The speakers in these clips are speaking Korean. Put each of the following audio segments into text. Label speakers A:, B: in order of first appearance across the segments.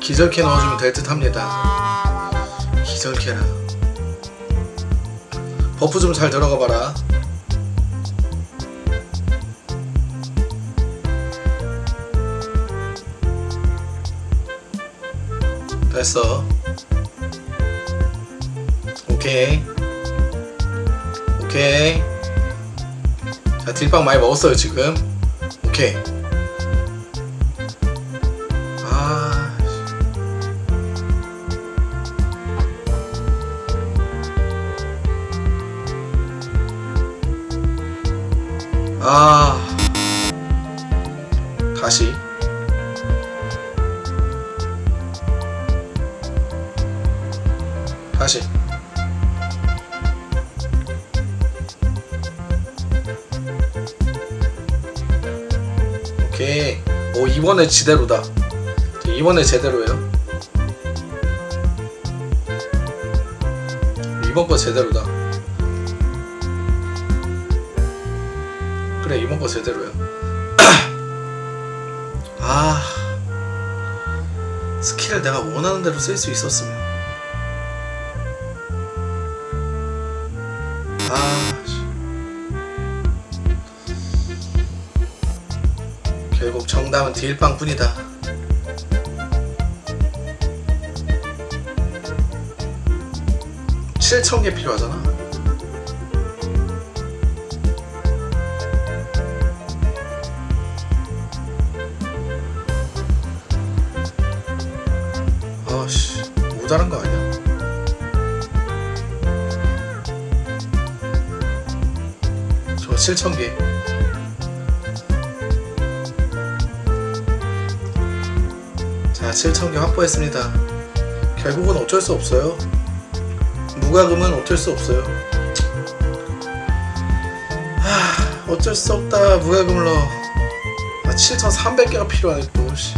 A: 기절캐 넣어주면 될 듯 합니다. 기절캐라. buff 좀 잘 들어가 봐라. 됐어. 오케이. 오케이. 자 딜빵 많이 먹었어요 지금. 오케이 이번에 제대로다. 이번에 제대로예요. 이번 거 제대로다. 그래 이번 거 제대로야. 아 스킬을 내가 원하는 대로 쓸 수 있었으면. 아 결국 정답은 딜빵뿐이다. 칠천 개 필요하잖아. 아씨 모자란 거 아니야? 저 7,000개 자 7,000개 확보했습니다. 결국은 어쩔 수 없어요. 무과금은 어쩔 수 없어요. 하, 어쩔 수 없다 무과금을 넣어. 아 7,300개가 필요하네 또 씨.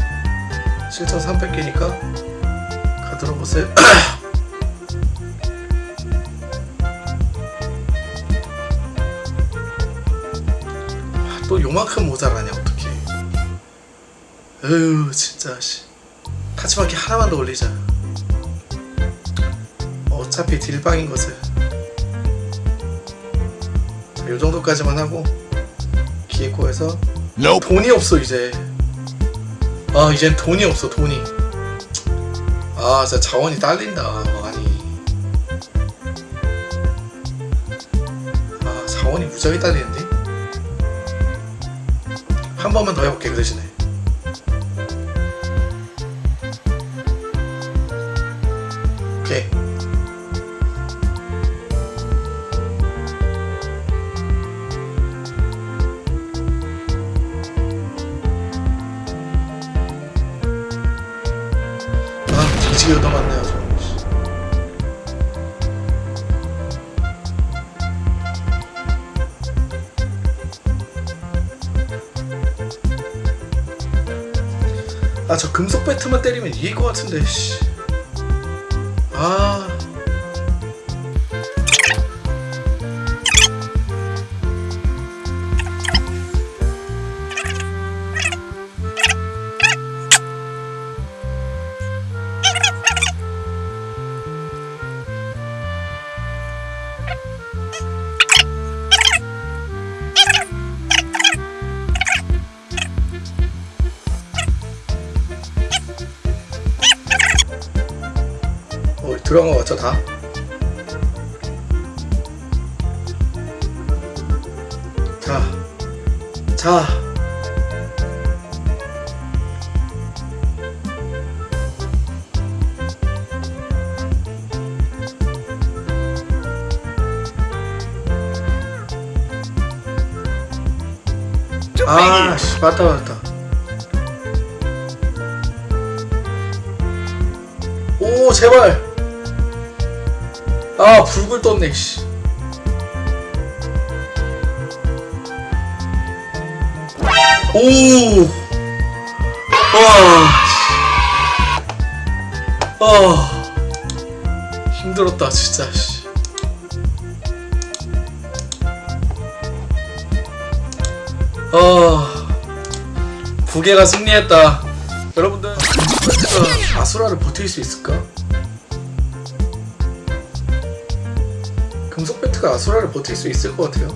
A: 7,300개니까 가도록 보세요. 아, 또 요만큼 모자라냐 어떡해. 에휴 진짜 씨 타치마키 하나만 더 올리자. 어차피 딜방인 것을. 자, 요 정도까지만 하고 기획고에서 돈이 없어 이제. 아 이젠 돈이 없어 돈이. 아 진짜 자원이 딸린다 많이. 아 자원이 무지하게 딸리는데? 한 번만 더 해볼게 그 대신에 오케이 아 뒤지게 얻어맞네요 저 아저 금속 배트만 때리면 이길 것 같은데 씨. 아 들어간 거 같죠 다? 자, 자. 아, 씨, 맞다, 맞다. 오, 제발. 아, 불굴 떴네, 씨. 오! 와. 아. 힘들었다, 진짜, 씨. 어 부계가 승리했다 여러분들 베트가 아수라를 버틸 수 있을까? 금속 배트가 아수라를 버틸 수 있을 것 같아요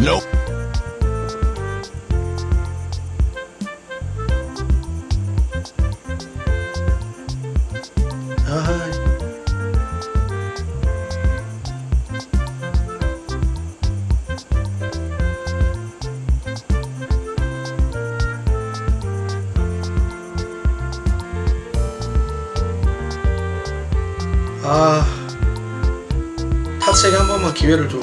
B: Nope.
A: 아 아 타치에게 한 번만 기회를 줘.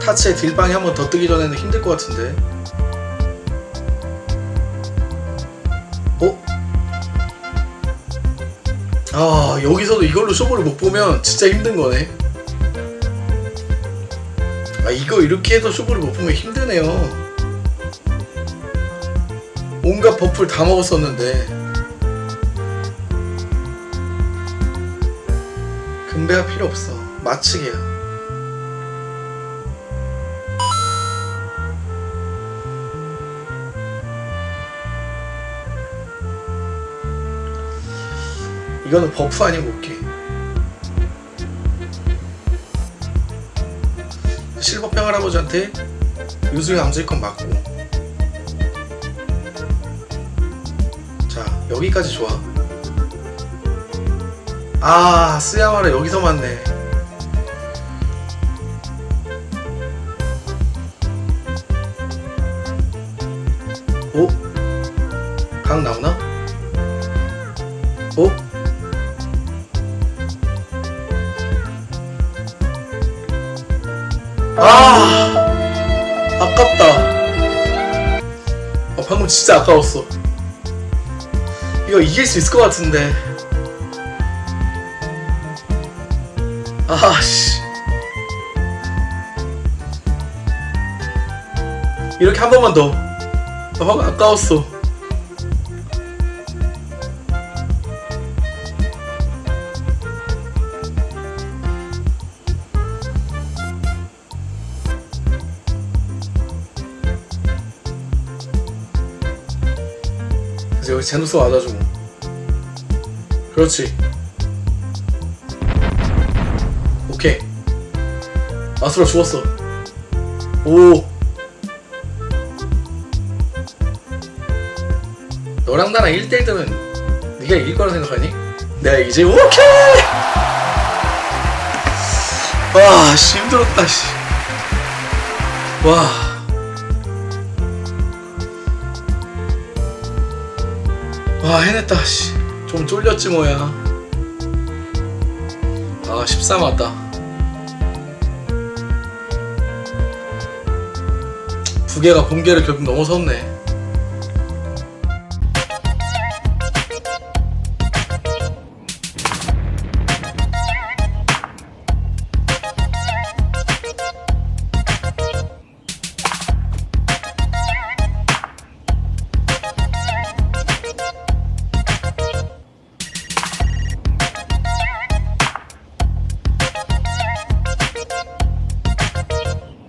A: 타치의 딜방이 한 번 더 뜨기 전에는 힘들 것 같은데. 어? 아 여기서도 이걸로 쇼부를 못 보면 진짜 힘든 거네. 아 이거 이렇게 해도 쇼부를 못 보면 힘드네요. 온갖 buff를 다 먹었었는데 금배가 필요 없어. 마치게야 이거는 buff 아니고 오케이. 실버평 할아버지한테 요술이 암질건 맞고. 자 여기까지 좋아 아 스야마라 여기서 맞네 오? 강 나오나? 오? 아 아깝다 어, 방금 진짜 아까웠어 이거 이길 수 있을 것 같은데 아씨. 이렇게 한 번만 더. 아, 방금 아까웠어. 여기 제노스 맞아주고. 그렇지 아수라 죽었어. 오. 너랑 나랑 1대1 뜨면 네가 이길 거라 생각하니? 내가 이제 오케이! 와 씨 힘들었다 씨 와. 와 해냈다 씨. 좀 쫄렸지 뭐야. 아 13 왔다 부계가 본계를 결국 넘어섰네